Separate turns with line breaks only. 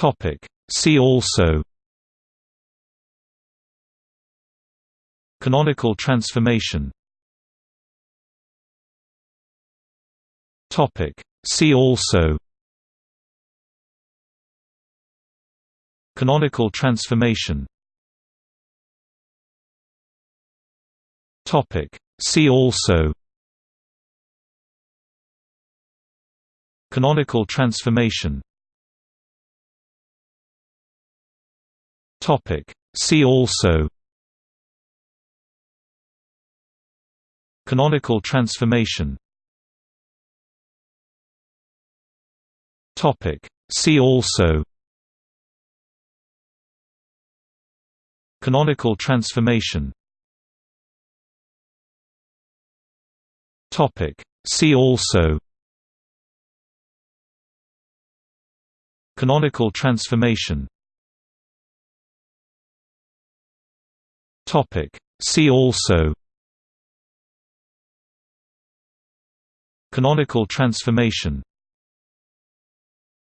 Topic. See also Canonical transformation Topic. See also Canonical transformation Topic. See also Canonical transformation Topic. See also Canonical transformation Topic. See also Canonical transformation Topic. See also Canonical transformation Topic. See also Canonical transformation